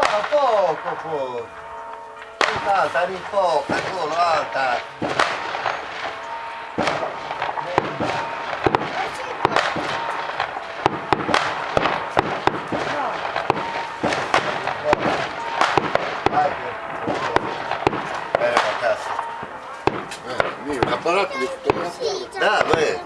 da poco poi. Alta, di poco, solo alta. Bene, a casa. Eh, lì un apparato di fotografia. Dai, vai.